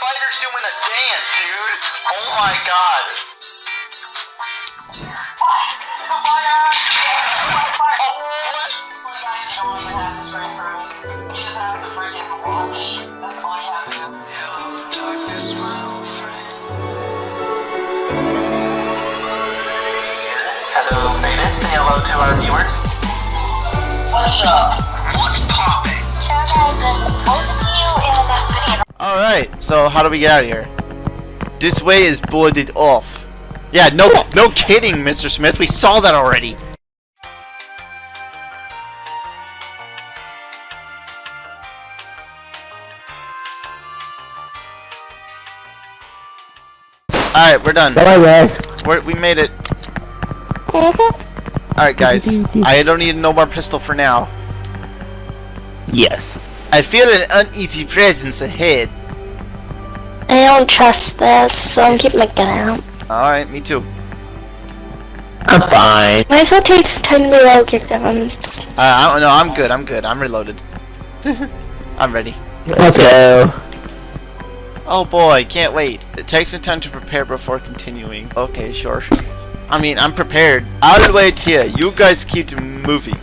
spider's doing a dance, dude. Oh my god. Oh, what? Hello, Beta. Say hello to our viewers. What's up? What's poppin'? Alright, so how do we get out of here? This way is boarded off. Yeah, no no kidding, Mr. Smith. We saw that already. Alright, we're done. Bye guys. We're, we made it. Alright, guys. I don't need no more pistol for now. Yes. I feel an uneasy presence ahead. I don't trust this, so I'm keeping my gun out. Alright, me too. I'm fine. Might as well take some time to reload your guns. Uh, I don't know. I'm good. I'm good. I'm reloaded. I'm ready. Let's go. Oh boy, can't wait. It takes some time to prepare before continuing. Okay, sure. I mean, I'm prepared. I'll wait here. You guys keep moving.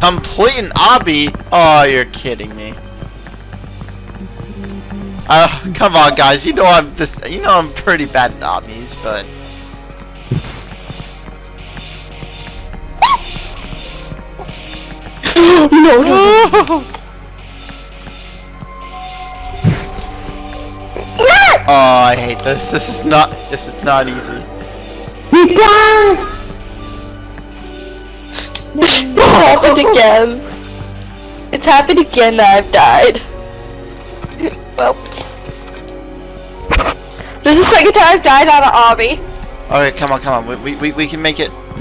Complete an obby? Oh, you're kidding me. Uh, come on, guys. You know I'm this. You know I'm pretty bad at obbies, but. no, no. Oh, I hate this. This is not. This is not easy. You died! It's happened again. It's happened again that I've died. Well. This is the second time I've died on an obby. Okay, come on, come on. We we we can make it.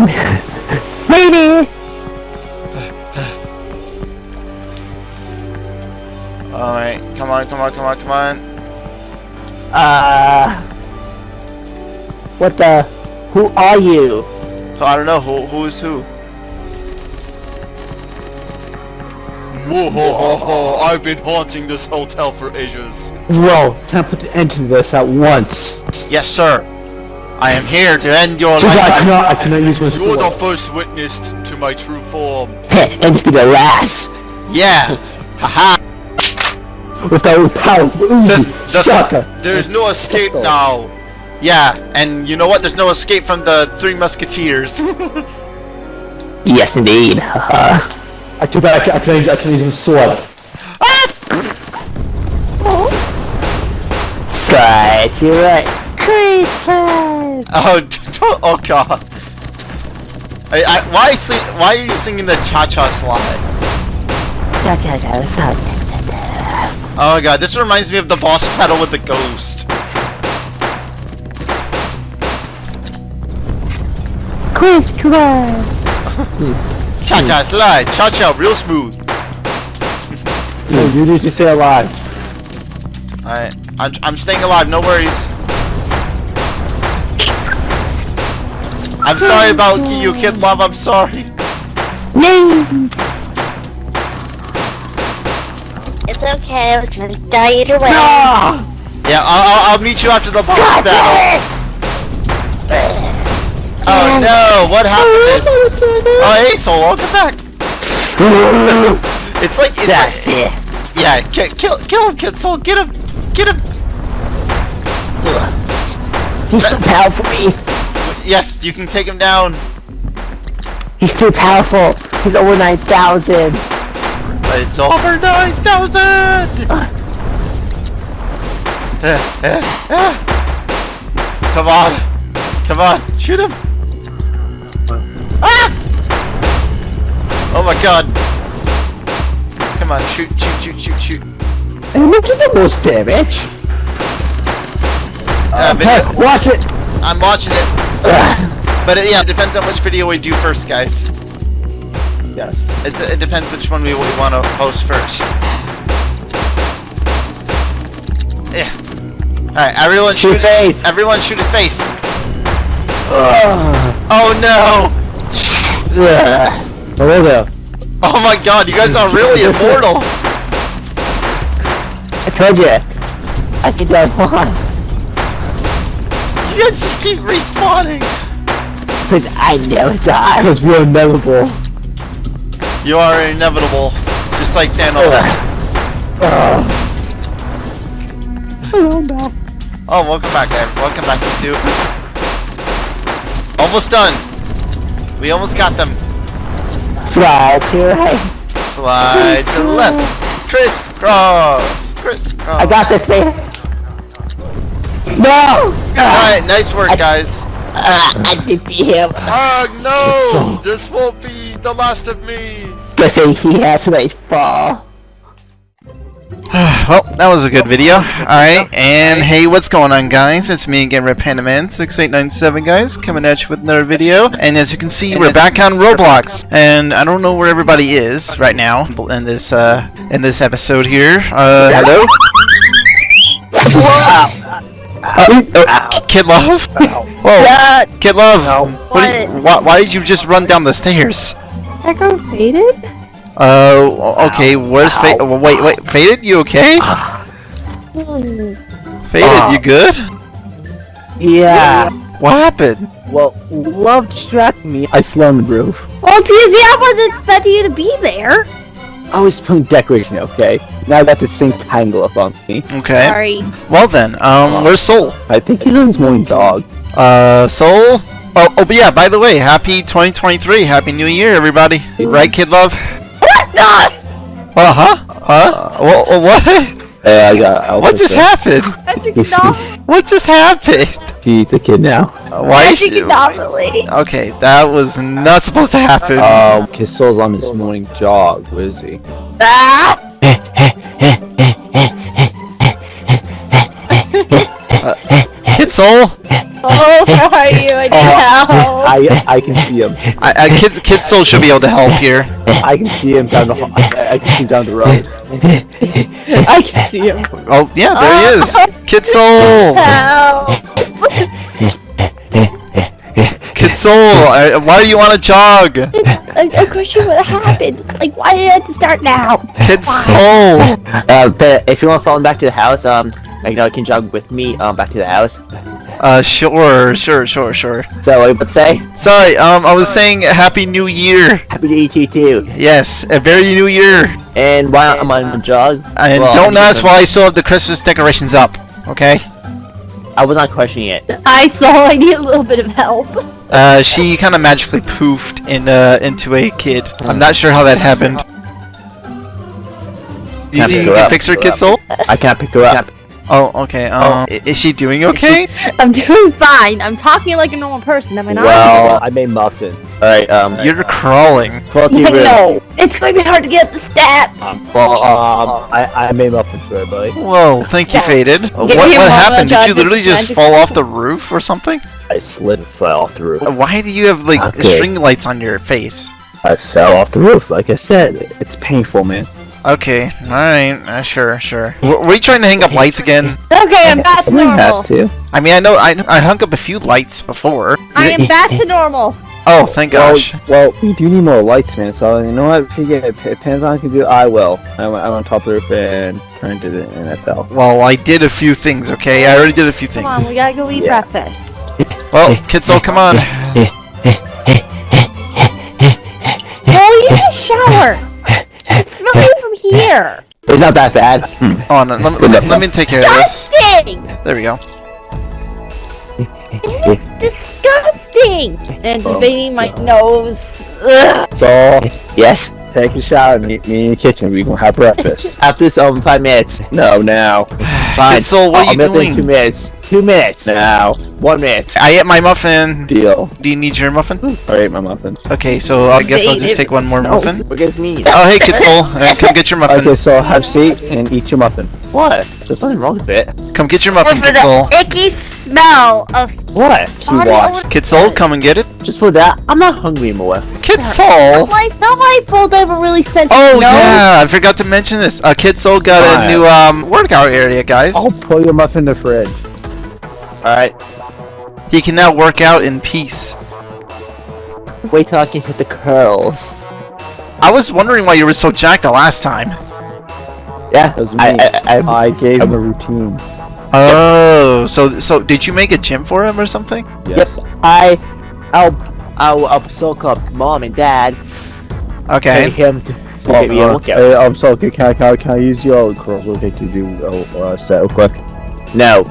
Maybe. All right, come on, come on, come on, come on. Uh. What the? Who are you? I don't know who who is who. Whoa, I've been haunting this hotel for ages. Bro, time to put an end to this at once. Yes, sir. I am here to end your Too bad I life. cannot, I cannot use my You're the first witness to my true form. Heh, and just be the last. Yeah. Haha. With that old powerful The- Uzi. the- Shaka. There's no escape now. Yeah, and you know what? There's no escape from the Three Musketeers. Yes, indeed. Haha. I too bad I can, I can, use, I can use my sword. Slide, you're right. Great oh, d- d- oh god. I, I, why sleep? Why are you singing the cha-cha slide? Da, da, da, what's up? Oh my god, this reminds me of the boss battle with the ghost. Crisscross. Cha-cha slide, cha-cha real smooth. No, you need to stay alive. Alright, I'm, I'm staying alive, no worries. I'm sorry about you, Kid Love, I'm sorry. No! It's okay, I was gonna die either way. Ah! Yeah, I'll, I'll, I'll meet you after the boss battle. Oh, oh no, what happened to this? Oh, hey, Soul, welcome back. It's like, it's That's like, it. yeah, ki- kill, kill him, Kid Soul, get him, get him. He's too powerful for me. Yes, you can take him down. He's too powerful. He's over 9,000. It's over 9,000! Come on! Come on! Shoot him! Ah! Oh my god! Come on, shoot, shoot, shoot, shoot, shoot. Look at the most damage. Uh, Hey, watch it. I'm watching it. But it, yeah, it depends on which video we do first, guys. Yes. It, it depends which one we, we want to post first. Yeah. Alright, everyone shoot Shoot his face. Everyone shoot his face. Oh no! Ugh. Hello there. Oh my god, you guys are really immortal! I told you. I can die one. You guys just keep respawning. Because I never die. Because we're inevitable. You are inevitable, just like Thanos. Oh no. Oh, welcome back, guys. Welcome back, you two. Almost done. We almost got them. Slide to the right. Slide to the left. Crisscross. Crisscross. I got this thing. No! Alright, nice work, guys. Uh, I defeat him. Oh no! This won't be the last of me! Guess he has to like fall. well, that was a good video. Alright, and hey, what's going on, guys? It's me again, RepanaMan6897, guys, coming at you with another video. And as you can see, we're back on Roblox. And I don't know where everybody is right now in this uh in this episode here. Uh hello? Uh, uh, Kid Love? Whoa, Kid Love, what you- why, why did you just run down the stairs? Echo faded? Uh, okay, where's Fa- oh, wait, wait, Faded, you okay? Faded, you good? Yeah. What happened? Well, love distracted me. I flew on the roof. Well, excuse me, I wasn't expecting you to be there. I was putting decoration, okay? Now I got this thing tangle up on me. Okay. Sorry. Well then, um, where's Soul? I think he's on his morning dog. Uh, Soul? Oh, oh, but yeah, by the way, happy 2023, happy new year, everybody. Right, Kid Love? What? No! Uh huh? Huh? Wha- what? Yeah, I got. What just happened? Magic anomaly. What just happened? She's a kid now. Uh, Why is Magic she... anomaly. Okay, that was not supposed to happen. Um, his soul's on his morning jog. Where is he? Ah! Kid Soul? Oh, where are you? I need help. I I can see him. I, I, Kid, Kid Soul should be able to help here. I can see him down the. I, I can see him down the road. I can see him. Oh, yeah, there he is. Kid Soul! Help. Kid Soul, uh, why do you want to jog? A, a question what happened. Like, why did I have to start now? Kid Soul! Uh, but if you want to follow him back to the house, um, like, you know, you can jog with me, um, back to the house. Uh, sure, sure, sure, sure. So, what would say? Sorry, um, I was saying Happy New Year. Happy New Year to eat you too. Yes, a very new year. And why am I on the jog? And Well, don't I'm ask why I still have the Christmas decorations up, okay? I was not questioning it. I saw I need a little bit of help. Uh, she kind of magically poofed in, uh, into a kid. I'm not sure how that happened. Do you Can't think pick you can up. fix her, Kid Soul? I can't pick her up. Oh, okay, um, i- is she doing okay? I'm doing fine. I'm talking like a normal person, am I not? Well, I made muffin. Alright, um, You're crawling. quality room. no. It's going to be hard to get up the stats. Well, um, I, I made muffins for everybody. Whoa, thank you, Faded. Give What, me a what happened? Did you literally just fall off the roof or something? I slid and fell off the roof. Uh, Why do you have, like, Okay. string lights on your face? I fell off the roof, like I said. It's painful, man. Okay, alright, uh, sure, sure. W were you trying to hang up lights again? Okay, I'm back to normal. has to. I mean, I know I, I hung up a few lights before. I am back to normal. Oh, thank Well, gosh. well, we do need more lights, man. So you know what? If you get if Panzon can do, it, I will. I'm, I'm on top of the roof and turn to the NFL. Well, I did a few things, okay? I already did a few things. Come on, we gotta go eat Yeah. breakfast. Well, Kid Soul, come on. Well, you need a shower. It's smelling from here. It's not that bad. Hold on, let, me- let, let me take care of this. Disgusting. There we go. It's disgusting. And it's invading my nose. Ugh. So yes, take a shower. and Meet me in the kitchen. We're gonna have breakfast. After this, um, five minutes. No, now. Fine. Kid Soul, what are I'll you make it in? Two minutes. Two minutes. Now. One minute. I ate my muffin. Deal. Do you need your muffin? I ate my muffin. Okay, so I guess I'll just take one more smells. muffin. What gets me? Oh, hey, Kid Soul, uh, come get your muffin. Okay, so I have a seat and eat your muffin. What? There's nothing wrong with it. Come get your muffin, For the icky smell of What? To body watch. odor. Kid Soul, come and get it. Just for that, I'm not hungry anymore. Kid Soul! My, not my fault. I have a really sensitive Oh nose. yeah, I forgot to mention this. Uh, Kid Soul got a new um workout area, guys. I'll put your muffin in the fridge. Alright. He can now work out in peace. Wait till I can hit the curls. I was wondering why you were so jacked the last time. Yeah, I, I, I, I gave him a routine. Oh, so so did you make a gym for him or something? Yes. I, I'll, I'll, I'll soak up mom and dad. Pay Okay. him to, to Oh, get me a uh, workout. uh, I'm sorry. Can I, can I, can I use your cross okay to do a uh, set real quick? No.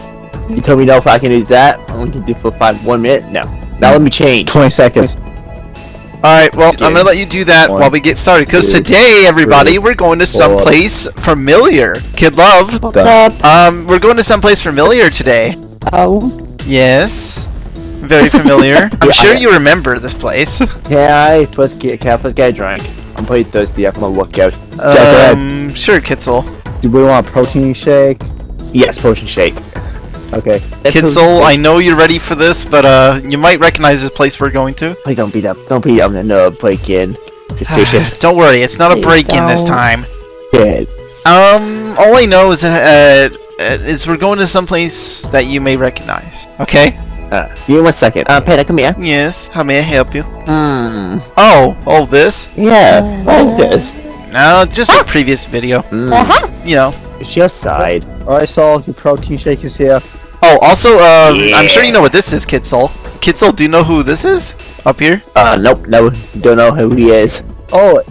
You told me no if I can use that. I only can do for five one minute. No. Now let me change. 20 seconds. All right. Well, I'm gonna let you do that One, while we get started. Because today, everybody, three, we're going to four. someplace familiar. Kid Love. What's up? Um, we're going to someplace familiar today. Oh. Yes. Very familiar. I'm Yeah, sure you remember this place. Yeah, I first get, can I first get a drink? I'm pretty thirsty after my workout. go ahead. Um, sure, Kid Soul. Do we want a protein shake? Yes, potion shake. Okay. Kid Soul, I know you're ready for this, but uh, you might recognize this place we're going to. Please don't beat up. Don't beat up the no break in. Don't worry, it's not a break-in this time. Good. Um, all I know is uh, uh, is we're going to some place that you may recognize. Okay? Uh, give me one second. Uh, Peter, come here. Yes. How may I help you? Hmm. Oh, oh, this? Yeah. What is this? No, just a previous video. Hmm. Uh-huh. You know. Is she outside? Alright, Saul, your protein shake is here. Oh, also, um, I'm sure you know what this is, Kid Soul. Kitzel, do you know who this is? Up here? Uh, nope. No, don't know who he is. Oh,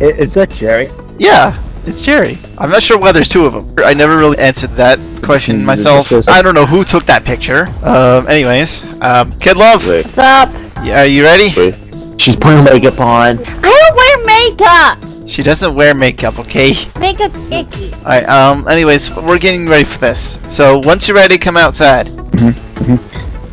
is that Jerry? Yeah, it's Jerry. I'm not sure why there's two of them. I never really answered that question Hmm, myself. I don't know who took that picture. Um, anyways, um, Kid Love, Wait. What's up? y- are you ready? She's putting makeup on. I don't wear makeup. She doesn't wear makeup, okay? Makeup's icky. Alright, um, anyways, we're getting ready for this. So, once you're ready, come outside.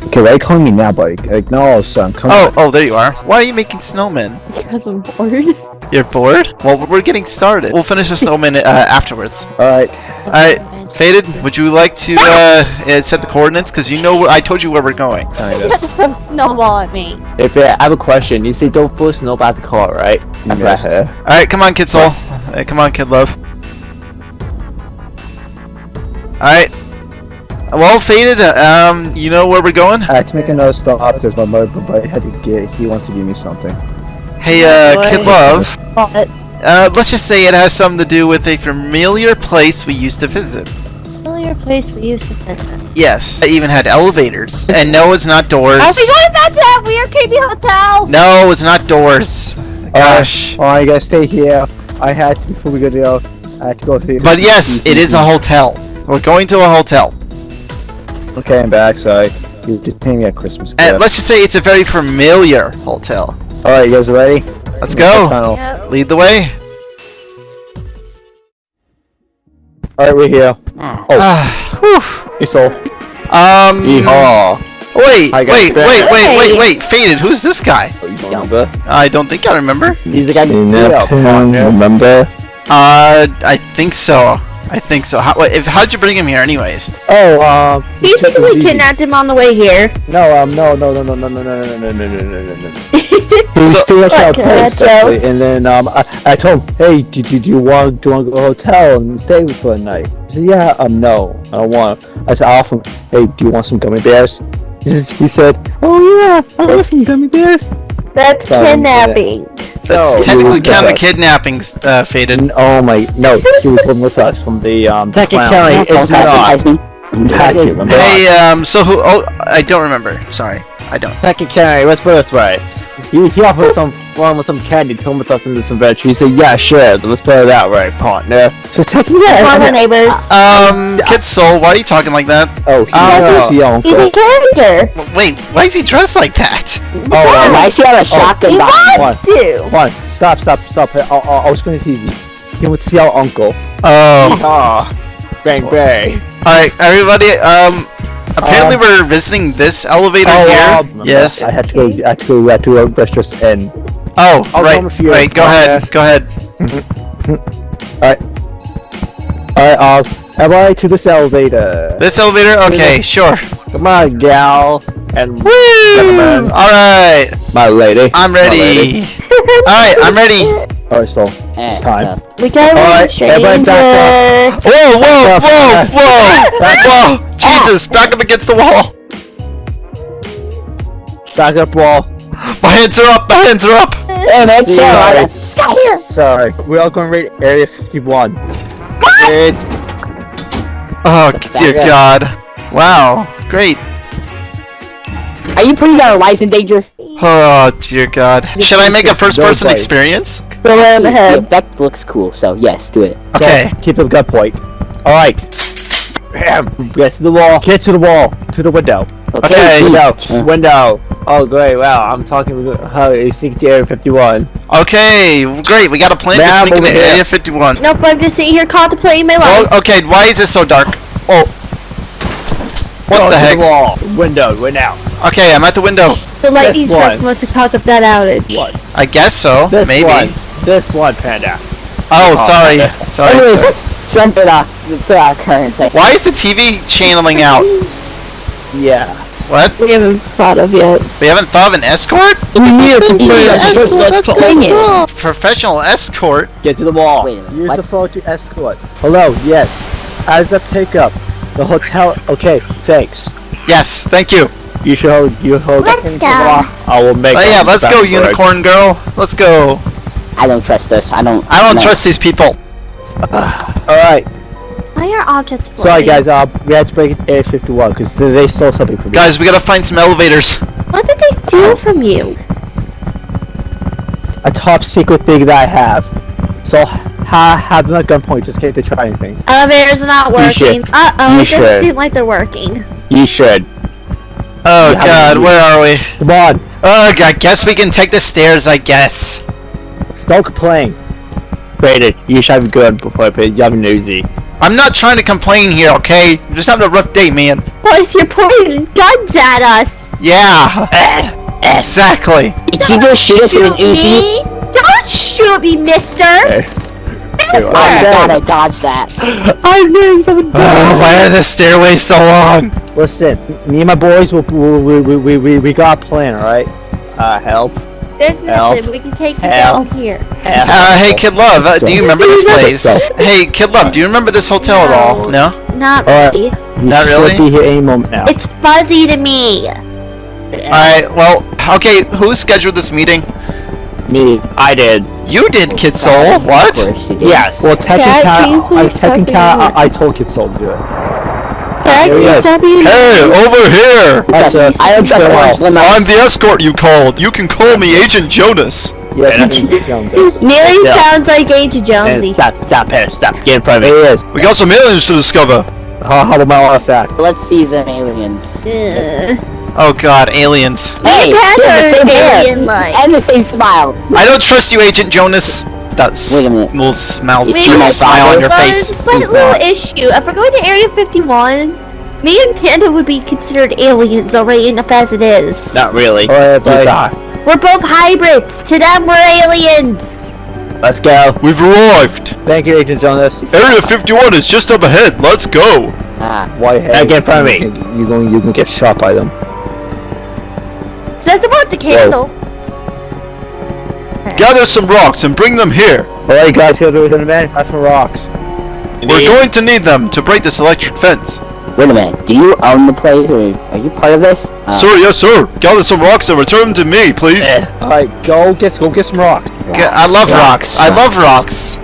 Okay, why are you calling me now, buddy? Like, no, son, come Oh, on. oh, there you are. Why are you making snowmen? Because I'm bored. You're bored? Well, we're getting started. We'll finish the snowman uh, afterwards. Alright, Alright, Faded, would you like to uh, uh, set the coordinates? Because you know, where- I told you where we're going. Kinda. throw snowball at me. If uh, I have a question, you say don't throw snow about the car, right? After Yes. I- uh, Alright, come on, Kid Soul. Uh, come on, Kid Love. Alright. Well, Faded, uh, um, you know where we're going? I had to make another stop because my mother buddy had to get, he wants to give me something. Hey, uh, Boy. Kid Love. But Uh, let's just say it has something to do with a familiar place we used to visit. Familiar place we used to visit. Yes. I even had elevators. And no, it's not doors. Are we going back to that weird creepy hotel? No, it's not doors. Uh, Gosh. Alright, you guys stay here. I had to, before we go to, I had to go to the... But yes, it is a hotel. We're going to a hotel. Okay, I'm back, sorry. You just paid me a Christmas And let's just say it's a very familiar hotel. Alright, you guys ready? Let's go. Yep. Lead the way. Alright, we're here. Ah, whew. Hey, Soul. Um. Yeehaw. Wait, Hi, wait, wait, wait, wait, wait. Faded. Who's this guy? Oh, you don't remember? I don't think I remember. He's the guy You who met remember? Uh, I think so. I think so. How, if, how'd you bring him here, anyways? Oh, um... Basically kidnapped him on the way here. No, um, no, no, no, no, no, no, no, no, no, no, no, no, no, no. He was So- still at our place, actually, and then um, I, I told him, hey, do, do, do you want do you want to go to a hotel and stay for the night? He said, yeah, um, no, I don't want. I said, I offered him, hey, do you want some gummy bears? He said, oh yeah, I want some gummy bears. That's Sorry, kidnapping. That's No, technically you- kind of yes. kidnapping, uh, Faded. And, oh my, no, he was living with us from the um. Technically, clowns. it's not. Back here, remember? Hey, um, so who? Oh, I don't remember. Sorry, I don't. Second carry, what's first, right? He, he offered some one with some candy to come with us into some adventure. He said, yeah, sure, let's play it out, right, partner? So technically, Come on, I, my neighbors. Um, Kid Soul, why are you talking like that? oh, he Oh. was the. He's a character. Wait, why is he dressed like that? Oh, I see how a shotgun He behind wants to. Come on, stop, stop, stop. I'll, I'll, I'll explain this easy. He would see our uncle. Oh, Ah, bang bang. all right, everybody. Um, apparently Um, we're visiting this elevator Oh, here. um, yes. I had to go. I had to go. I had to go. That's just N. Oh, I'll right, come right. Go ahead. Go ahead. Alright, Alright, uh, everybody to this elevator. This elevator. Okay, sure. Come on, gal. And Woo! Gentlemen. All right, My lady. I'm My lady. ready. All right, I'm ready. Alright, so it's time. We got Alright, one everybody back stranger. Whoa, whoa, whoa, whoa, whoa! Oh! Jesus, back up against the wall. Back up, wall. My hands are up. My hands are up. And it's See you Sarah. later. This guy here. Sorry, we're all going to raid Area 51. Good. Oh dear God. Wow, great. Are you putting our lives in danger? Oh dear God. Should I make a first-person experience? Go right Yeah, ahead. that looks cool. So yes, do it. Okay. Keep the gun point. Alright. Bam. Get to the wall. Get to the wall. To the window. Okay. Pete. Window. Uh, Window. Oh, great. Wow. I'm talking with how you sneak to Area 51. Okay, great. We got a plan to Ma'am, sneak into over here. Area 51. Nope, I'm just sitting here contemplating my life. Oh, okay. Why is it so dark? Oh. What Go the to heck? The wall. Window. Window. Okay, I'm at the window. the lightning this strike one. must have caused up that outage. What? I guess so. This Maybe. one. This one, Panda. Oh, sorry. Sorry. Anyways, sorry. let's jump to the to our current thing. Why is the TV channeling out? Yeah. What? We haven't thought of yet. We haven't thought of an escort? Dang it. Professional escort? Get to the wall. Wait a minute, Use what? the phone to escort. Hello. Yes. As a pickup. The hotel. Okay. Thanks. Yes, thank you. You should hold. You hold. Let's go. the wall. I will make. Oh, yeah, let's go, backboard. unicorn girl. Let's go. I don't trust this. I don't. I don't no. trust these people. All right. Why objects floating? Sorry, guys. Uh, we had to break it to Area 51 because they, they stole something from me. Guys, we gotta find some elevators. What did they steal from you? a top secret thing that I have. So ha have them at gunpoint just in case they try anything. Elevators are not working. should. Uh oh, You it doesn't should. seem like they're working. You should. Oh Yeah, god, where are we? Come on. Ugh, I guess we can take the stairs, I guess. Don't complain. Brandon, you should have a gun before I pay you have an Uzi. I'm not trying to complain here, okay? I'm just having a rough day, man. Boys, you're pointing guns at us. Yeah. exactly. Did you just shoot us with an Uzi? me? Don't shoot me, mister. Hey. Mister. My god, I dodged that. I'm doing something. Ugh, why are the stairways so long? Listen, me and my boys, we, we, we, we, we got a plan, alright? Uh, help. There's Help. nothing. We can take you Help. down here. Uh, hey, Kid Love, uh, do you remember this place? Hey, Kid Love, do you remember this hotel at all? No? Not really. You Not really? be here any moment now. It's fuzzy to me. Alright, well, okay, who scheduled this meeting? me. I did. You did, Kid Soul. Of What? course did. Yes. Well, can you technically, I, please technically, I, I told Kid Soul to do it. Dad, Here he you is. Hey, over here! That's Trust- a- I don't trust Go orange on. limos. I'm the escort you called. You can call me Agent Jonas. Yes, Agent Jones. Nearly sounds like Agent And Jonesy. stop, stop here, stop. Get in front of me. He is. We got some aliens to discover. How, how about my artifact? Let's see them aliens. Ugh. Oh god, aliens. Hey, You you have the same are hair alien-like. and the same smile. I don't trust you, Agent Jonas. That a little smile, You see stupid my smile on your But face. It's a slight little issue. If we're going to Area 51, me and Panda would be considered aliens already enough as it is. Not really. Alright, You bye. We're both hybrids. To them, we're aliens. Let's go. We've arrived. Thank you, Agent Jonas. Area 51 is just up ahead. Let's go. Ah, Whitehead. Now get in front of me. You're going, you're going to get shot by them. Is that the one with the candle? Gather some rocks and bring them here. Alright, guys, here's the the man. That's some rocks. We're going to need them to break this electric fence. Wait a minute. Do you own the place, or are you part of this? Uh, Sir, yes, sir. Gather some rocks and return them to me, please. Alright, go get go get some rocks. G- I love rocks. I love rocks.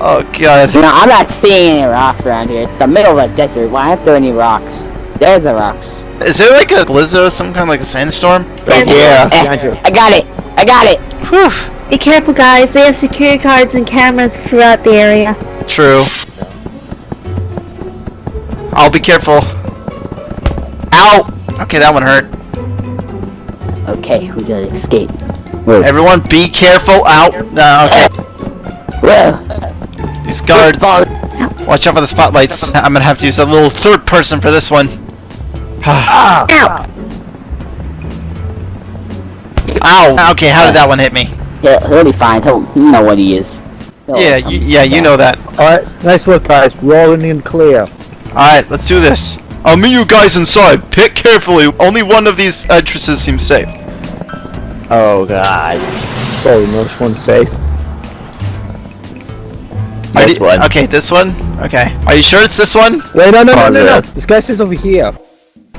Oh god. You know, I'm not seeing any rocks around here. It's the middle of a desert. Why aren't there any rocks? There's the rocks. Is there like a blizzard, or some kind of like a sandstorm? Right Yeah. here. behind you. Eh, I got it. I got it. Whew. Be careful, guys. They have security cards and cameras throughout the area. True. I'll be careful. Ow! Okay, that one hurt. Okay, we gotta escape. Move. Everyone, be careful. Ow! No, okay. Whoa. These guards. Watch out for the spotlights. I'm gonna have to use a little third person for this one. Ah! Ow! Ow! Okay, how did that one hit me? He'll, he'll be fine. He'll, he'll know what he is. He'll Yeah, y- yeah, you know that. Alright, nice look, guys. Rolling in clear. Alright, let's do this. I'll meet you guys inside. Pick carefully. Only one of these entrances seems safe. Oh god. So you know which one's safe? Are This you- one. Okay, this one? Okay. Are you sure it's this one? Wait, no, no, no, no, no. Positive. This guy says over here.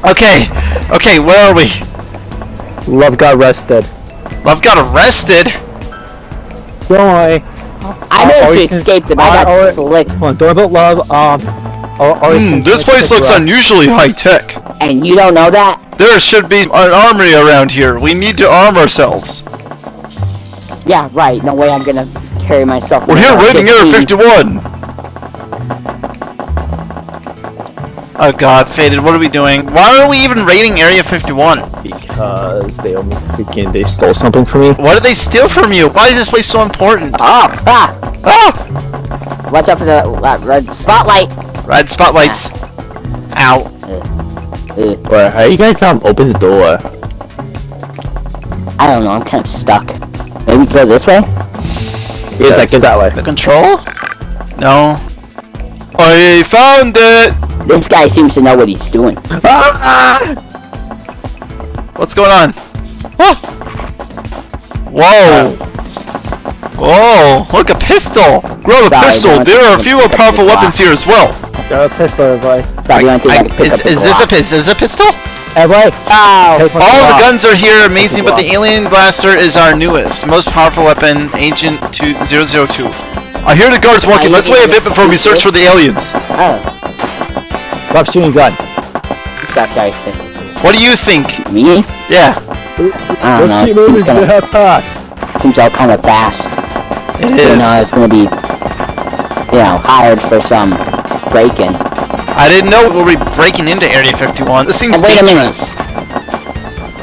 Okay. Okay, where are we? Love got arrested. Love got arrested. Don't worry. I managed to always- escape them. I got alright. slick. Come on, don't worry about love. Um, Or, or Hmm, this place looks unusually high tech. And you don't know that? There should be an armory around here. We need to arm ourselves. Yeah, right. No way I'm gonna carry myself. We're here around raiding Area 51. Oh god, Faded, what are we doing? Why are we even raiding Area 51? Because they only freaking they stole something from me. What did they steal from you? Why is this place so important? Oh, ah! Ah! Watch out for the uh, red spotlight. Red spotlights. Ow. Uh, Wait, how you guys um open the door? I don't know. I'm kind of stuck. Maybe go this way. Yes, I can that way. The control? No. I found it! This guy seems to know what he's doing. What's going on? Oh! Whoa! Whoa! Look, a pistol! Grab a Sorry, pistol! There are a few more powerful weapons here as well. Got a pistol, everybody. Stop, you want to I- like, is, is this a Glock. is this a pistol? Everybody, Oh, take All the guns are here, amazing, but the alien blaster is our newest, most powerful weapon, Agent 2002. I hear the guards walking. Let's wait a bit before we search for the aliens. oh. Stop shooting gun. Stop, sorry. What do you think? Me? Yeah, I don't know. Let's keep It moving seems to the kinda, seems all kind of fast. It You is. know, it's gonna be, you know, hired for some break-in. I didn't know we'll be breaking into Area 51. This seems a minute. dangerous.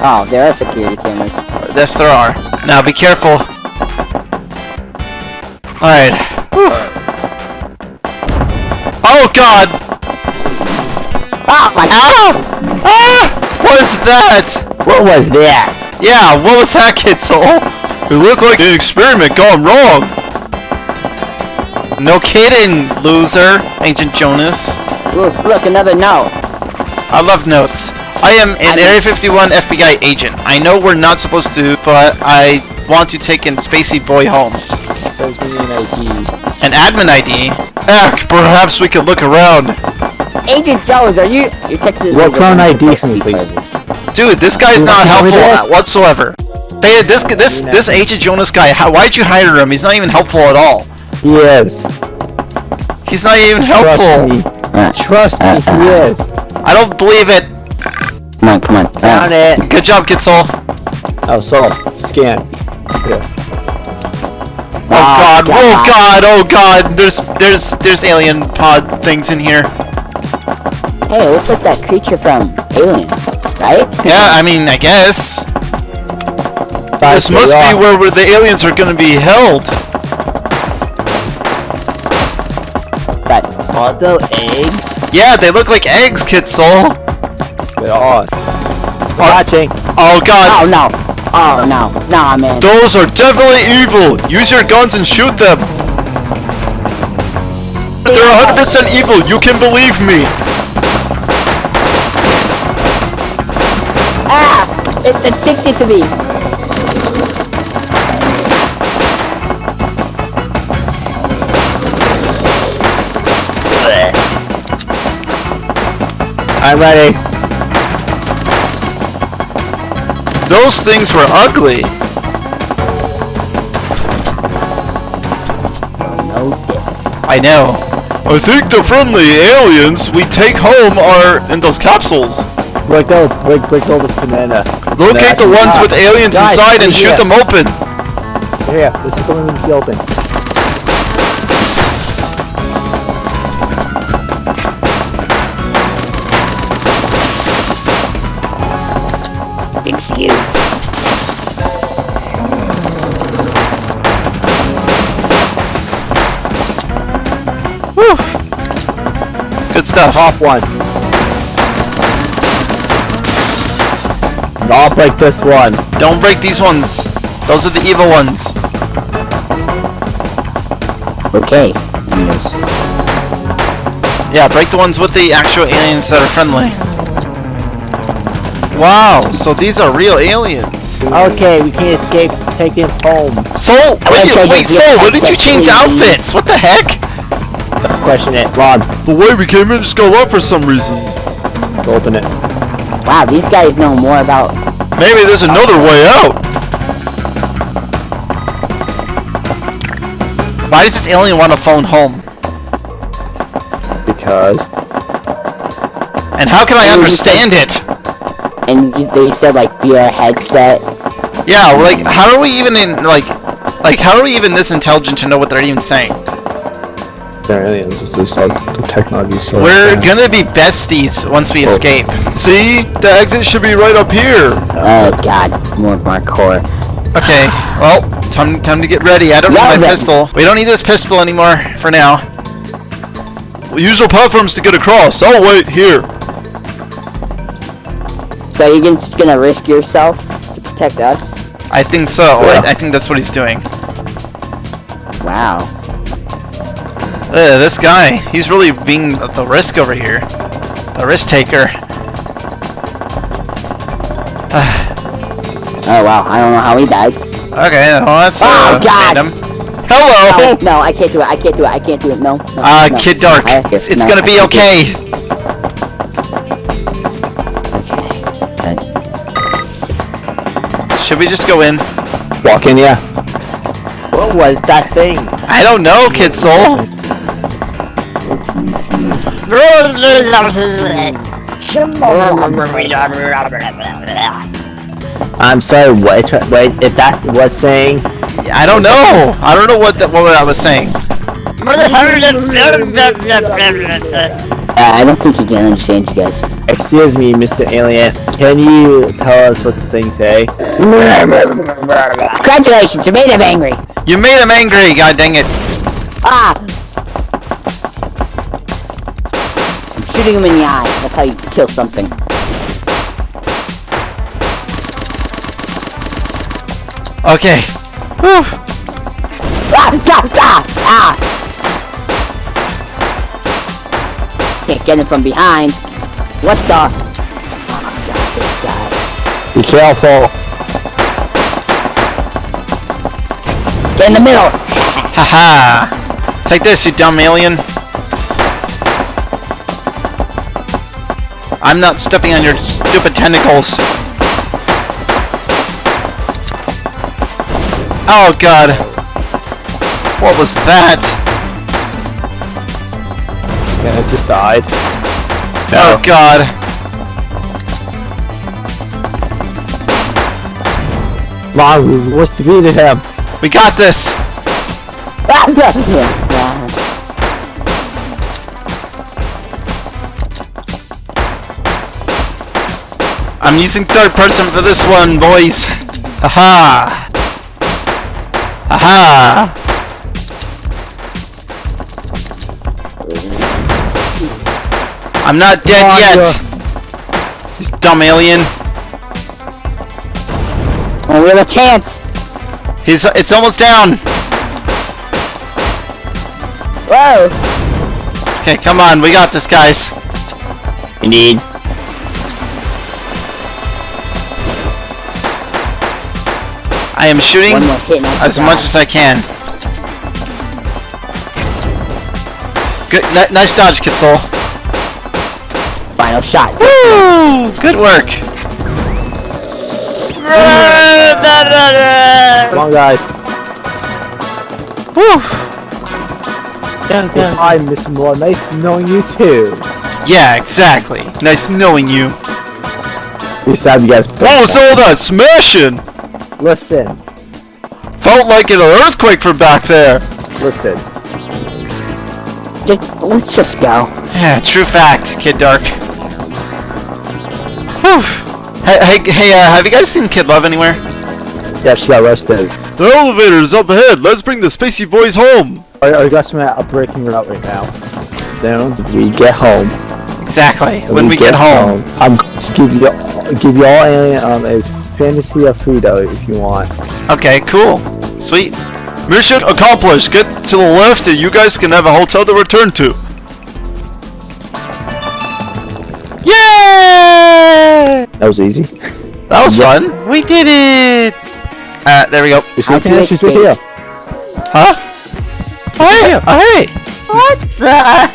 Oh, there are security cameras. Yes, there are. Now be careful. Alright. Oh god! Oh my Ow! Ah! What is that? What was that? Yeah, what was that, Kid Soul? It looked like an experiment gone wrong. No kidding, loser. Agent Jonas. Look, look, another note. I love notes. I am an I- Area 51 FBI agent. I know we're not supposed to, but I want to take a spacey boy home. Says we an ID. An admin ID? Heck, eh, perhaps we could look around. Agent Jones, are you? You're texting What phone ID for me, please? Dude, this guy's not wanna tell me helpful whatsoever. Hey, this this this Agent Jonas guy, how, why'd you hire him? He's not even helpful at all. He is. He's not even helpful. Trust helpful. me. Uh, Trust me, he uh, uh, uh. is. I don't believe it. come on, come on. Found it. Good job, Kid Soul. Oh, so scan. Here. Oh ah, god, oh god, oh god. There's there's there's alien pod things in here. Hey, it looks like that creature from Alien, right? Yeah, I mean, I guess. This must be where, where the aliens are gonna be held. But Are those eggs? Yeah, they look like eggs, Kid Soul. They are. Watching. Oh god, oh no, oh no, nah, man. those are definitely evil. Use your guns and shoot them. They're 100% evil, you can believe me. Ah, it's addicted to me. I'm ready. Those things were ugly. I know. I think the friendly aliens we take home are in those capsules. Break out, break, break all this banana. Locate the ones with aliens Guys, inside and shoot here. them open. Here, this is the one that's open. Stuff. Top one. I'll break this one. Don't break these ones. Those are the evil ones. Okay. Yeah, break the ones with the actual aliens that are friendly. Wow, so these are real aliens. Okay, we can't escape. Take them home. So, wait, wait, could so, get did you change outfits? What the heck? Question it. Ron, The way we came in just got up for some reason. open it. Wow, these guys know more about. Maybe there's another way out. Why does this alien want to phone home? Because And how can I understand it? And they said like via headset. Yeah, like how are we even in like like how are we even this intelligent to know what they're even saying? They're aliens. It's just like the technology. So We're advanced. gonna be besties once we oh. escape. See? The exit should be right up here. Oh god, more parkour. Okay, well, time time to get ready. I don't need my then. pistol. We don't need this pistol anymore for now. We use our platforms to get across. I'll wait here. So you're just gonna risk yourself to protect us? I think so. Yeah. I, I think that's what he's doing. Wow. Uh, this guy, he's really being the risk over here. The risk taker. Oh wow, I don't know how he died. Okay, well, that's uh, Oh, God. random. Hello! No, no, I can't do it. I can't do it. I can't do it. No. no Uh, no. Kid Dark, I have to- it's, it's no, gonna be can't do okay. it. Okay. Should we just go in? walk in. Yeah. What was that thing? I don't know, Kid Soul. I'm sorry. What? Wait, if that was saying. I don't know. I don't know what that what I was saying. Uh, I don't think he can understand you guys. Excuse me, Mr. Alien. Can you tell us what the thing say? Congratulations, you made him angry. You made him angry. God dang it. Ah. Shooting him in the eye. That's how you kill something. Okay. Whew. Ah! Ah! Ah! Ah! Can't get him from behind. What the? Oh my god. Be careful. Get in the middle! Haha. Take this, you dumb alien. I'm not stepping on your stupid tentacles. Oh god. What was that? Yeah, it just died. Oh god. Wow, we was defeated him. We got this. Ah, I'm using third person for this one, boys. Haha. Haha. I'm not dead Come on, yet. This dumb alien. Oh, we have a chance! He's it's almost down. Whoa! Okay, come on, we got this, guys. Indeed. I am shooting One more hit and I as much as I can. Good, ni- nice dodge, Kid Soul. Final shot. Woo! Good work. Come on, guys. Woo! Hi, Mr. Moore. Nice knowing you too. Yeah, exactly. Nice knowing you. We stabbed you guys. Oh, what was all that smashing? Listen, Felt like an earthquake from back there. listen. Just, let's just go. Yeah, true fact, Kid Dark. Whew. Hey, hey, hey uh, have you guys seen Kid Love anywhere? Yeah, she got arrested. The elevator's up ahead. Let's bring the spacey boys home. I, I got some a breaking route right now. Then we get home. Exactly. When we get home. I'm going to give you give you all alien um, a fantasy of freedom if you want. Okay, cool. Sweet. Mission accomplished. Get to the left and you guys can have a hotel to return to. Yay! That was easy. That was fun. We did it. Uh, there we go. You see, How can she's right escape? here. Huh? Hey, oh, hey. What the?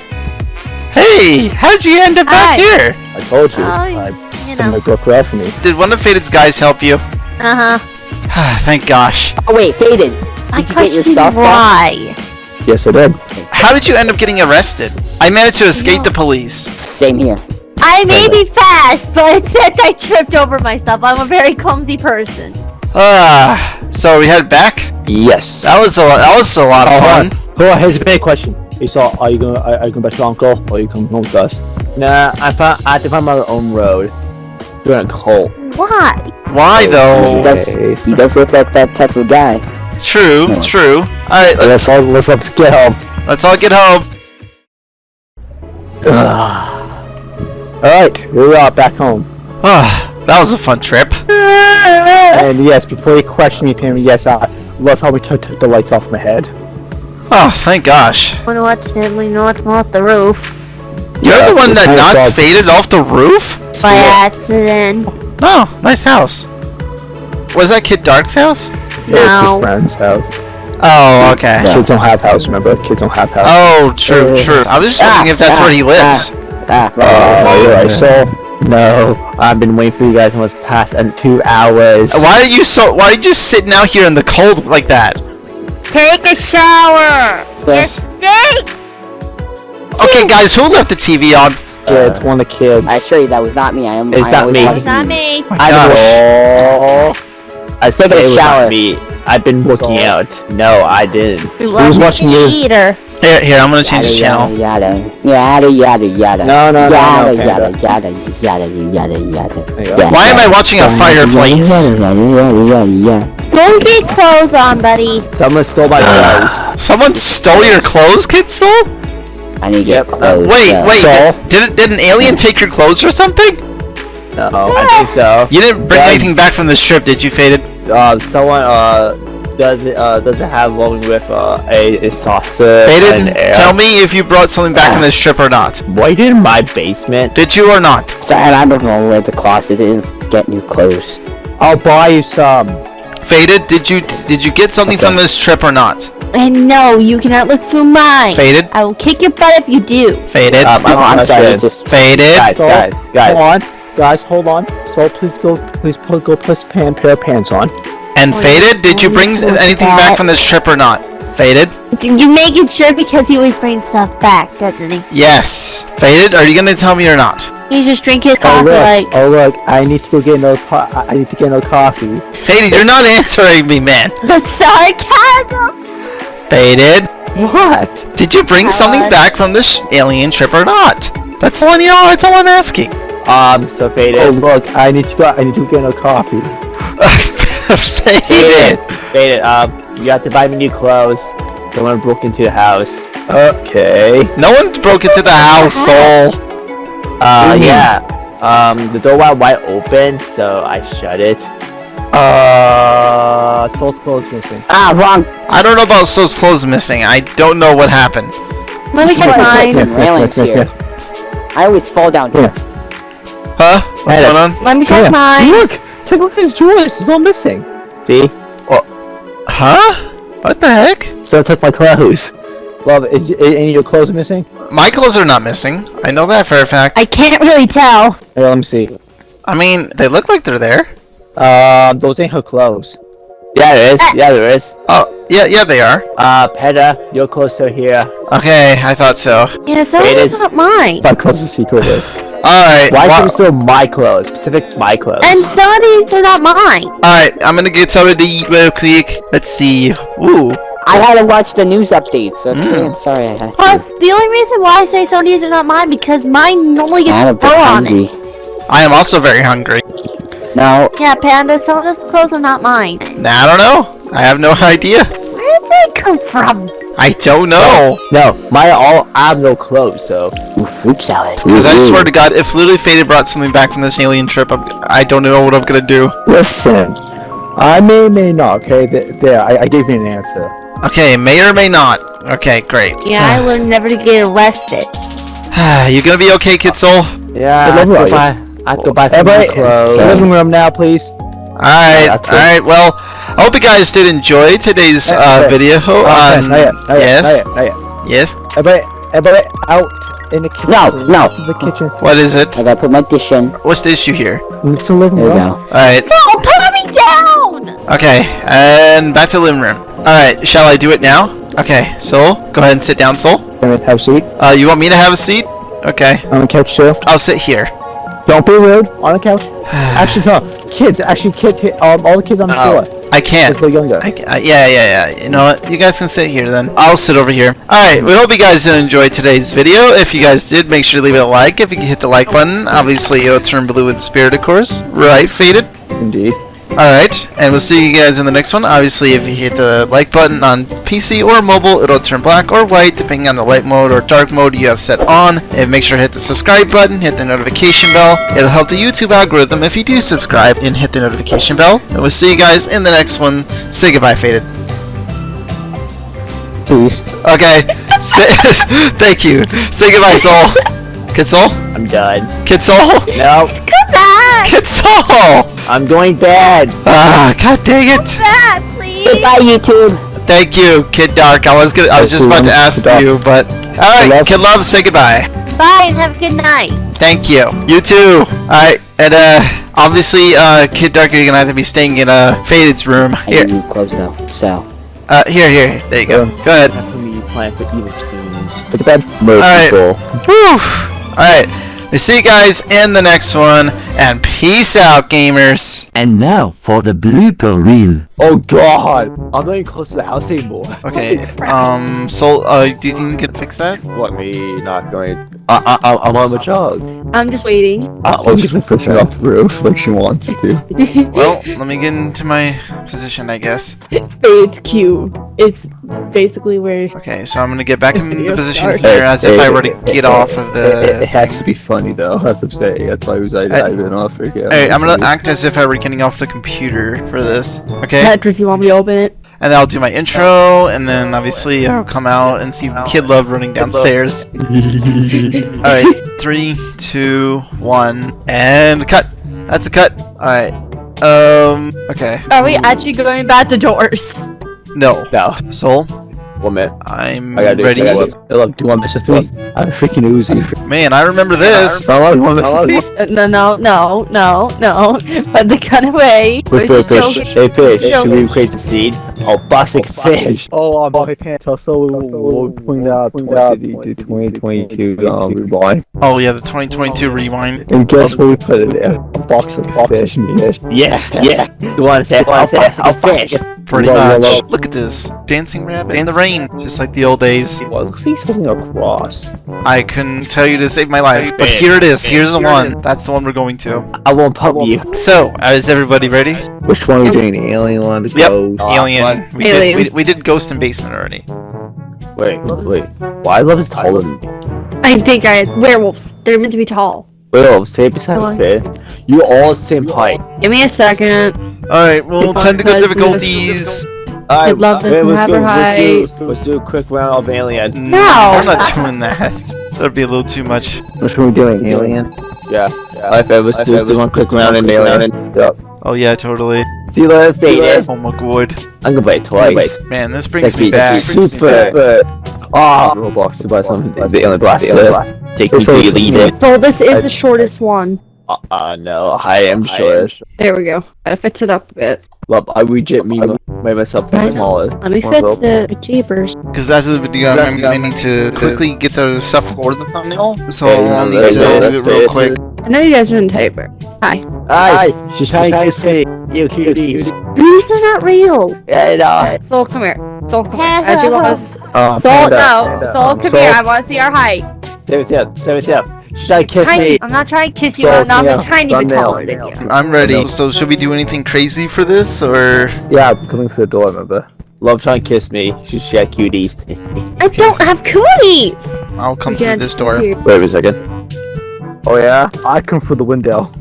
Hey, how'd you end up back here? I told you. Oh, I you some know. like broke for me. Did one of Faded's guys help you? Uh huh. Thank gosh. Oh wait, Faded. I Did you get your question stuff back? why. Yes, I did. How did you end up getting arrested? I managed to escape No. the police. Same here. I may be fast, but it I tripped over myself. I'm a very clumsy person. Ah, so we head back. Yes. That was a lot. That was a lot of Hold fun. on. Hold on, here's a big question. You saw, are you gonna, are, are you going back to your uncle, or are you coming home with us? Nah, I found, I had to find my own road. Doing a cult. Why? Why He though? does, he does look like that type of guy. True, true. All right, let, Let's all, let's, let's get home. let's all get home. Alright, we are, back home. Ah, that was a fun trip. And yes, before you question me, Pam, yes, I love how we took took the lights off my head. Oh, thank gosh. I Wanna watch Stanley not off the roof You're Yeah, the one that my knocked dog. faded off the roof? by accident. Oh, nice house. Was that Kid Dark's house? Yeah, it's No. his friend's house. Oh, okay. Kids don't have house, remember? Kids don't have house. Oh, true, Uh, true. I was just wondering if that's where he lives. Ah, Oh, you're right, so... No, I've been waiting for you guys almost past and two hours. Why are you so? Why are you just sitting out here in the cold like that? Take a shower. You stink. Okay, guys, who left the TV on? Yeah, it's one of the kids. I assure you that was not me. I am. It's I not me. It's not me. My I gosh. know. I said it was not me. I've been working So- out. No, I didn't. We was watching you? Eater. Here, here, I'm gonna change the Yada, channel. Yada yada yada yada. No, no, no, yada, no, yada, Panda. yada yada yada yada There you go. yada. Why am I watching a fireplace? Go get clothes on, buddy. Someone stole my clothes. Someone stole your clothes, Kid Soul? I need to Yep. get clothes. Wait, uh, wait. Soul? Did, did, did an alien take your clothes or something? No, I think so. You didn't bring Yeah. anything back from this trip, did you, Faded? Uh, someone uh doesn't uh doesn't have one with uh a, a saucer Faded, and air. tell me if you brought something back from this trip or not. Wait in my basement. Did you or not? So, and I'm going to the closet and get new clothes. I'll buy you some. Faded, did you did you get something from this trip or not? And no, you cannot look through mine. Faded, I will kick your butt if you do. faded, Um, Oh, I'm sorry. question. It just faded. Guys, So, guys, guys. Hold on, guys, hold on. So please go, please put, go put a pan, pair of pants on. And Oh, faded, yes, did you oh, bring anything back from this trip or not? Faded? You make it sure because he always brings stuff back, doesn't he? Yes. Faded, are you gonna tell me or not? He just drink his Oh coffee look, like. oh look, I need to go get another. Po- I I need to get another coffee. Faded, you're not answering me, man. That's sarcasm. Faded, What? did you bring something back from this alien trip or not? That's all I know. That's all I'm asking. Um, so faded. Oh look, I need to go. I need to get a coffee. faded. faded. Um, you have to buy me new clothes. Someone broke into the house. Okay. No one broke into the house, Soul. Uh, Mm. yeah. Um, the door was wide open, so I shut it. Uh, Soul's clothes missing. ah wrong. I don't know about Soul's clothes missing. I don't know what happened. Let me check mine. some railings here. I always fall down here. Huh? What's going on? Let me check Yeah. mine. Look, take a look at his drawers. It's all missing. See? Huh? What the heck? So I took my clothes. Love, is, is any of your clothes missing? My clothes are not missing. I know that for a fact. I can't really tell. Here, let me see. I mean, they look like they're there. Um, those ain't her clothes. Yeah, there is. Yeah, there is. Oh, yeah, yeah, they are. Uh, Peta, your clothes are here. Okay, I thought so. Yeah, so It it's is- not mine. My clothes are secretly. Alright, Why wha- is it still my clothes? Specific my clothes. And some of these are not mine. alright, I'm gonna get something to eat real quick. Let's see. Ooh, I had to watch the news updates, so Mm. I'm sorry I had to. Plus, the only reason why I say some of these are not mine because mine normally I'm a gets bit fur on it. hungry. I am also very hungry. No, Yeah, Panda, some of those clothes are not mine. I don't know. I have no idea. Where did they come from? I don't know. no, my all I have no clothes, so Ooh, fruit salad. Because I swear to God, if Literally Faded brought something back from this alien trip, I'm, I don't know what I'm gonna do. Listen, I may, may not. Okay, Th- there, I, I gave you an answer. Okay, may or may not. Okay, great. Yeah, I will never get arrested. you gonna be okay, Kid Soul? yeah. I Good have to buy. I have buy some new Everybody, clothes. living room now, please. Alright, that's good. alright, well, I hope you guys did enjoy today's Hey, uh, video. Oh, Um, not yet, not yet, yes, not yet, not yet. yes. Everybody, everybody out in the kitchen. No, no. To the kitchen. What is it? I gotta put my dish in. What's the issue here? It's the living There we room. go. Alright, So, put me down! okay, and back to the living room. Alright, shall I do it now? Okay, Soul, go ahead and sit down, Soul. Have a seat? Uh, you want me to have a seat? Okay, On the couch too. I'll sit here. Don't be rude. On the couch. Actually, no. Kids. Actually, kids. Um, all the kids on the Oh. floor. I can't. Little younger. I, I, yeah, yeah, yeah. You know what? You guys can sit here then. I'll sit over here. Alright, we hope you guys did enjoy today's video. If you guys did, make sure to leave it a like. If you can hit the like button, obviously it'll turn blue in spirit, of course. Right, Faded? Indeed. Alright, and we'll see you guys in the next one. Obviously, if you hit the like button on PC or mobile, it'll turn black or white, depending on the light mode or dark mode you have set on. And make sure to hit the subscribe button, hit the notification bell. It'll help the YouTube algorithm if you do subscribe and hit the notification bell. And we'll see you guys in the next one. Say goodbye, Faded. Please. Okay. Say, thank you. Say goodbye, Soul. Kid Soul? I'm done. Kid Soul? No, Goodbye! Kid Soul! I'm going bad. Ah, god dang it. Come Back, please! Goodbye, YouTube. Thank you, Kid Dark. I was gonna, I was just about to ask you, but all right, Kid Love, say goodbye. Bye and have a good night. Thank you. You too. All right, and uh, obviously, uh, Kid Dark, you're gonna have to be staying in uh, Faded's room. Here, you closed up, so. uh, here, here. There you go. Go ahead. Time for me to plan for evil schemes. Put the bed. Alright. Merciful. Whew. All right. We see you guys in the next one, and peace out, gamers. And now for the blooper reel. Oh god! I'm not even close to the house anymore. Okay. Um. So, uh, do you think you can fix that? What, me not going? I, I, I'm on the job. I'm just waiting. Uh, well, she's been pushing it off the roof like she wants to. Well, let me get into my position, I guess. Fades Q. It's basically where. Okay, so I'm gonna get back in the position sorry. here as if I were to It- get it- off of It, it, it the. has to be funny though. That's what I'm. That's why I was I, I- I've been off for yeah. Alright, I'm gonna act as if I were getting off the computer for this. Okay? Tetris, you want me to open it? And then I'll do my intro, and then obviously I'll come out and see Kid Love running downstairs. Alright, three, two, one, and cut! That's a cut! Alright. Um, okay. Are we actually going back to doors? No. No. Soul, One minute. I'm I gotta do ready. I gotta do- Hey, look, do you want Mr. Three? I'm a freaking Uzi. Man, I remember this. I love Mr. Three. Uh, No, no, no, no, no. Put the gun away. Wait, We're wait, just fish. joking. Hey, fish. Just Should we create the seed? Oh, boxic fish. Oh, um, my pants. Also, we'll, we'll point out 2022 um, rewind. Oh yeah, the 2022 rewind. And guess what we put in there? A box of fish. fish. Yeah, yeah. You want to say? Want to say? I'll fish. Pretty much. Look at this. Dancing rabbit in the rain. Just like the old days. Well, looks like he's holding a cross. I couldn't tell you to save my life, but here it is. Here's the one. That's the one we're going to. I won't pump you. So, uh, is everybody ready? Which one are we doing? The alien one, the Yep. ghost? Alien. We Alien. did. We, we did Ghost and Basement already. Wait, wait. Why love is taller than me? I think I werewolves. They're meant to be tall. Well, say besides Come on. You all same height. Give me a second. All right. Well, Because technical we- difficulties. Alright, love wait, doesn't let's have do- her let's do- Let's do a quick round of alien. No. I'm not doing that. That'd be a little too much. Which one are we doing? Alien? Yeah. Alright, fair, let's do, let's do one quick round in alien. Yep. Oh yeah, totally. See you later, faded. Oh my god. I'm gonna play it twice. Man, this brings That'd me back. super. Ah, Roblox to buy something. The alien blast. Alien blast. Take me so- to lead it. So this is the shortest one. Uh, uh, no, I am sure. There we go. Gotta fix it up a bit. Love, I reject me, made myself the smallest. Let me More fix rope. it. Jeepers. Because after the video, I'm gonna need to quickly get the stuff for the thumbnail. So Okay, I'll need to do it real quick. I know you guys are in Tiber. Hi. Hi, she's trying to kiss me. You cuties. These are not real. Yeah, uh, Soul, come here. Soul, come here. As you want us. Um, Soul, no. panda. Soul, come here. I want to see our height. Stay with him, stay with him. She's trying to kiss Tiny. me. I'm not trying to kiss you. Soul, I'm not yeah. a tiny bit taller than you. I'm ready. So should we do anything crazy for this, or Yeah, I'm coming for the door, remember? Love trying to kiss me. She's she had cuties. I don't have cooties. I'll come through can't this door? hear. Wait a second. Oh yeah? I come through the window.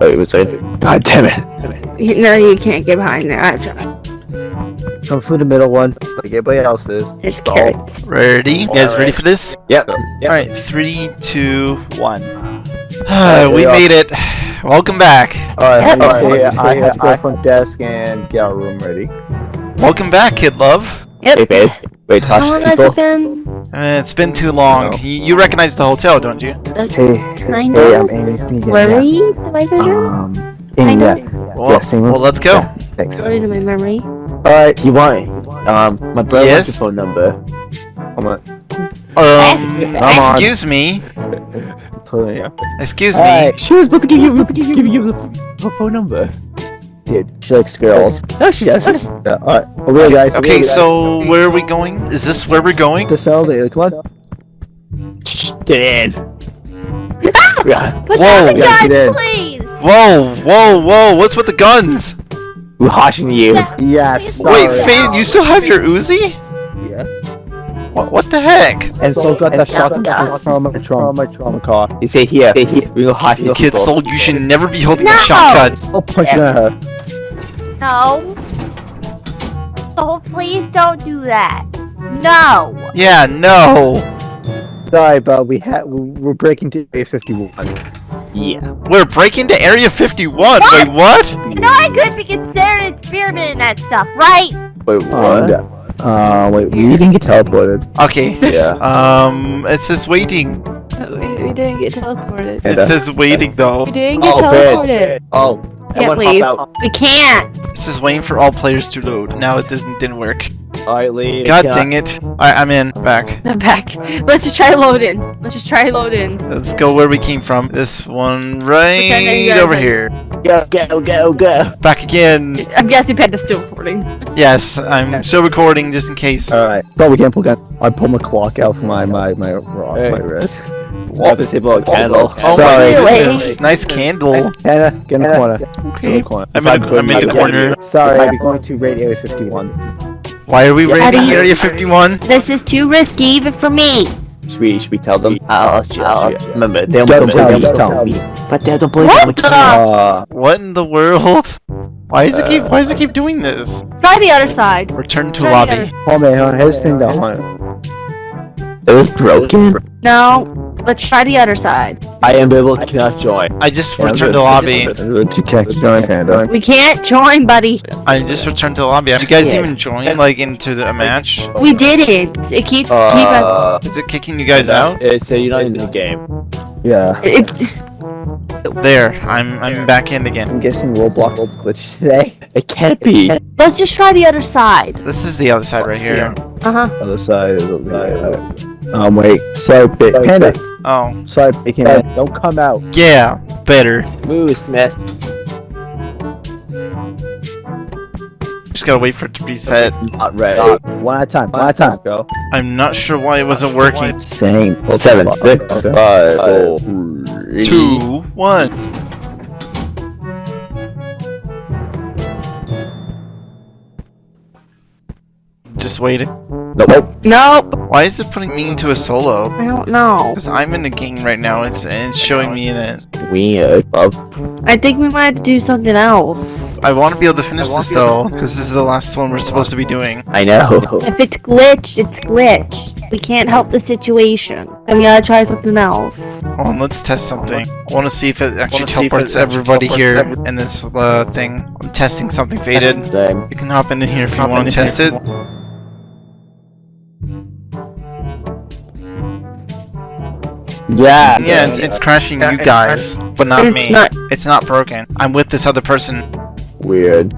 Wait a second. God damn it. No, you can't get behind there. I tried. Come through the middle one, like everybody else is. There's carrots. Ready? You guys ready for this? Yep. All right, three, two, one. Alright, we we made it. Welcome back. Alright, Yep. okay, I have to go front desk and get our room ready. Welcome back, kid love. Yep. Hey, babe. Wait, How long has it been? Uh, it's been too long. No. You, you recognize the hotel, don't you? Uh, Hey, kind hey, of. I'm Amy. It's me again, Worried? Am I yeah. vision? Um, Kind Amy, yeah. Well, Yeah, same room. well, let's go. Yeah, thanks. Worried in my memory. Alright, You want it? Um, my brother Yes? wants phone number. I'm on. Um, Come on. excuse me. Totally, yeah. Excuse me. Alright, She was about to give you, about to give you, give you the, the phone number. dude, she likes girls. No, she doesn't. Yeah, alright. Okay, guys. Okay, so where are we going? Is this where we're going? To sell the come on. Get in. yeah, Put Whoa. down the Yeah, get in. please! Whoa, whoa, whoa! What's with the guns? We're watching you. Yes. Wait, sorry. Fade, you still have your Uzi? Yeah. What, what the heck? And so got that shotgun from, from my trauma, my trauma car. You say here, say here. We go hide you. Kid Soul, you should never be holding No! a shotgun. I'll punch you in her. No. Oh, please don't do that. No. Yeah, no. Sorry, but we had we're breaking to Area 51. Yeah. We're breaking to Area 51. Wait, what? You know I could be considered an experiment in that stuff, right? Wait, Uh, what? uh, wait, we didn't get teleported. Okay. Yeah. Um, it says waiting. We, we didn't get teleported. It says waiting though. We didn't get Oh, teleported. Oh, Can't leave. hop out. We can't. This is waiting for all players to load. Now it doesn't didn't work. Alright, leave. God Yeah. dang it. Alright, I'm in. Back. I'm back. Let's just try load in. Let's just try load in. Let's go where we came from. This one Okay, you right guys over are- here. Go, go, go, go. Back again. I'm guessing Panda's still recording. Yes, I'm still recording just in case. Alright. But we can't pull gun. I pulled my clock out from my my my rock, Hey. my wrist. What? This about a candle. Oh Sorry. my Really? Nice candle. Hannah, get in the corner. Get Okay. corner. I'm in, a, I'm in the corner. Sorry, I'm going to raid Area 51. Why are we Get outta raiding. Area 51? This is too risky even for me. Should we, should we tell them? I'll, I'll, I'll remember. They don't, Don't believe tell me. tell them. But they don't believe What me. the? Uh, What in the world? Why does it keep why does it keep doing this? Try the other side. Return to Try lobby. other- hold me, hold on, here's the thing though. It was broken. No. Let's try the other side. I am able to cannot join. I just Yeah, returned to good. lobby. To catch join Panda. We can't join, buddy. I just returned to the lobby. Did you guys Yeah. even join like into the, a match? We didn't. It keeps keep us. Uh, Is it kicking you guys out? It's uh, you're not in the game. Yeah. It, There, I'm I'm back in again. I'm guessing Roblox glitched today. It can't be. let's just try the other side. This is the other side right here. Uh huh. Other side is over there. Um, wait. So, Big Panda. Oh, Sorry, Big Panda. Don't come out. yeah, better. Move, Smith. Just gotta wait for it to reset. Not ready. One at a time. One at a time. Go. I'm not sure why it wasn't working. Same. Seven, six, five, four, three. Two. Just waiting. Nope. Nope. Why is it putting me into a solo? I don't know. Because I'm in the game right now. It's and it's showing me in it. Weird. Love. I think we might have to do something else. I want to be able to finish this though, because this is the last one we're supposed to be doing. I know. If it's glitched, it's glitched. We can't help the situation. And we gotta try something else. Hold on, let's test something. I want to see if it actually teleports everybody here in this uh, thing. I'm testing something faded. Same. You can hop in here if you want to test it. Yeah. Yeah, it's, it's crashing you guys, but not It's me. not- It's not broken. I'm with this other person. Weird.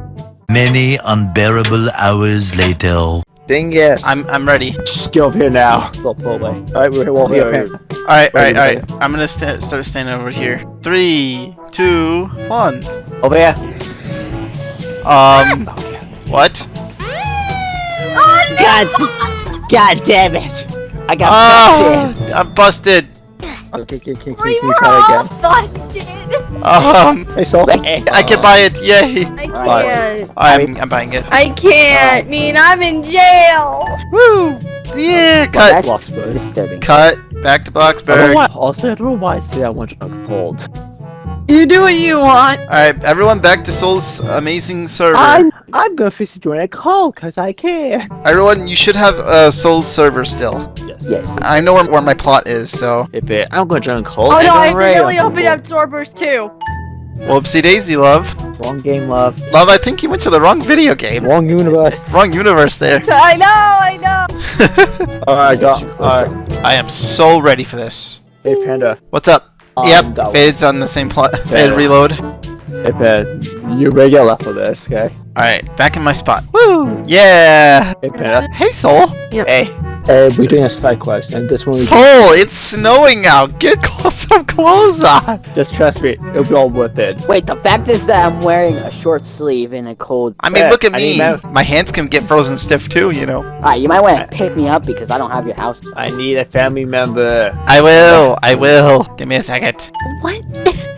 Many unbearable hours later. Ding it. I'm I'm ready. Just get over here now. Stop pull away. Alright, we're well here, Panda. All right, all right, all right. I'm gonna sta start standing over here. Three, two, one. Over here. Um, what? Oh God, God damn it! I got Oh, I'm busted. Okay, can, can, can, We can you were try all again? busted. Um, Hey, Soul. I can buy it. Yay! I can't. I'm I'm buying it. I can't. mean, I'm in jail. Woo! Yeah, cut, That's disturbing. cut. Back to I don't Bloxburg. why. Also, I don't know why I say I want to hold. You do what you want. All right, everyone, back to Soul's amazing server. I'm I'm gonna fix it join a call because I care. Everyone, you should have a soul server still. Yes. Yes. I know where, where my plot is, so Hey, babe, I'm gonna join cold. Oh no, I don't accidentally opened up Sorbers too. whoopsie daisy, love. Wrong game, love. Love, I think you went to the wrong video game. Wrong universe. Wrong universe there. I know, I know. Alright, got. Alright. I am so ready for this. Hey, Panda. What's up? Um, yep, Fade's on the same plot. Fade Yeah. Reload. Hey, Panda. You're regular for this, okay? Alright, back in my spot. Woo! Yeah! Hey, Panda. Hey, Soul! Hey. Hey, we're doing a side quest, and this one we Soul, it's snowing out. Get close some clothes on. Just trust me, it'll be all worth it. Wait, the fact is that I'm wearing a short sleeve in a cold. I mean, Yeah, look at I me. My hands can get frozen stiff too, you know. Alright, you might want to pick me up because I don't have your house. I need a family member. I will. I will. Give me a second. What?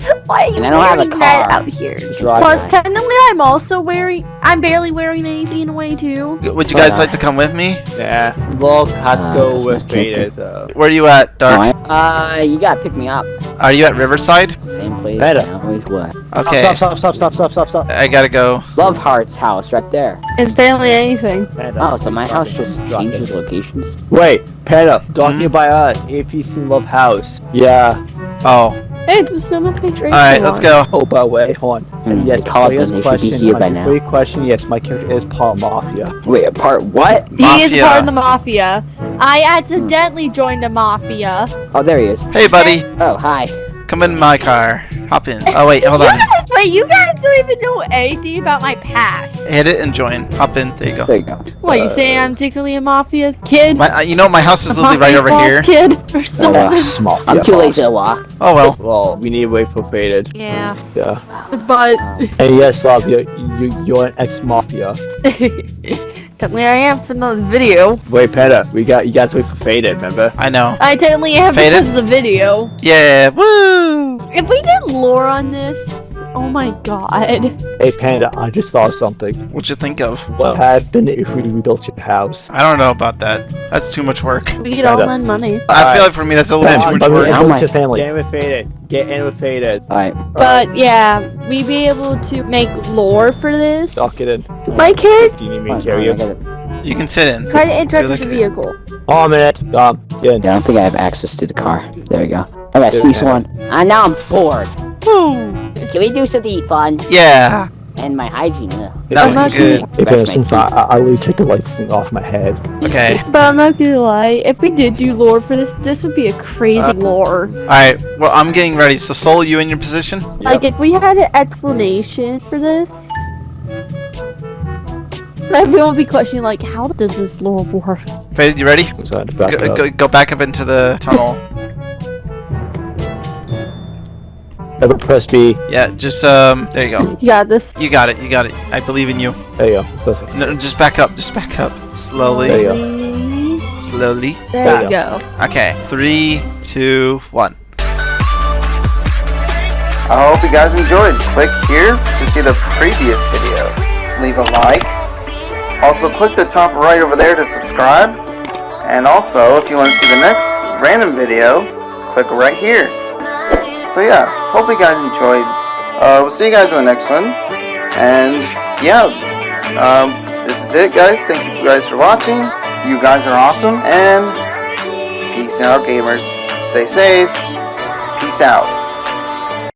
Why are you And I don't have a wearing that car. out here? drive. Plus, technically, I'm also wearing. I'm barely wearing anything in a way too. Would you guys like to come with me? Yeah, Log has to Uh, go with my kid. Vader, so. Where are you at, Dark? Uh, you gotta pick me up. Are you at Riverside? Same place. Better. I Always what? Okay. Stop, stop, stop, stop, stop, stop, stop. I gotta go. Love Heart's house right there. It's barely anything. Oh, so my house just Drop it. changes locations. Wait, Panda, talking Hmm? about us, APC Love House. Yeah. Oh. Hey, there's no more picture. Alright, let's go. Oh, by the way, hold on. Hmm, And yes, they call it Leah's them, they should be question, here on by your now. free question, yes, my character is Paul Mafia. Wait, part what? He is part of the mafia. I accidentally joined the mafia. Oh, there he is. Hey, buddy. Oh, hi. Come in my car. Hop in. Oh, wait. Hold on. guys, wait, you guys don't even know anything about my past. Hit it and join. Hop in. There you go. There you go. What, you saying I'm secretly a mafia kid? My, uh, you know, my house is literally right over boss here. Kid or Uh, something. Small. I'm too lazy to walk. Oh, well. Well, we need to wait for Faded. Yeah, Yeah. but And yes, Love, you, you, you're an ex-Mafia. technically I am from the video. Wait, Panda, we got you guys wait for Faded, remember? I know. I technically am Faded? because of the video. Yeah. Woo. If we did lore on this, oh my god. Hey, Panda, I just thought of something. What'd you think of? What happened if we rebuilt your house? I don't know about that. That's too much work. We could all lend money. I feel like for me that's a little Panda, too much but we work. How invite much? your family. Get in with Vader. Get in with Vader. Alright. But yeah, we'd be able to make lore for this. I'll in. My kid, Do you need me to carry you? You can sit in. try to interact with the vehicle. Oh, a minute. Um, get in. Yeah, I don't think I have access to the car. There we go. I got Dude, Cease man. one. Ah, now I'm bored. Woo. Can we do something fun? Yeah. And my hygiene. ugh. Nothing not good. Hey, Panda, Scratch my since I, I, I will take the lights thing off my head. Okay. But I'm not gonna lie, if we did do lore for this, this would be a crazy Uh, lore. Alright. Well, I'm getting ready. So, Soul, you in your position? Like, if we had an explanation for this, everyone would be questioning, like, how does this lore work? Faded, you ready? So I had to back Go, go, go back up into the tunnel. Never press B. Yeah, just, um, there you go. You got this. You got it. You got it. I believe in you. There you go. Listen. No, just back up. Just back up. Slowly. There Slowly. you go. Slowly. There Slowly. you go. Okay. Three, two, one. I hope you guys enjoyed. Click here to see the previous video. Leave a like. Also click the top right over there to subscribe. And also, if you want to see the next random video, click right here. So yeah, hope you guys enjoyed. Uh, we'll see you guys in the next one. And yeah, um, this is it guys. Thank you guys for watching. You guys are awesome. And peace out gamers. Stay safe. Peace out.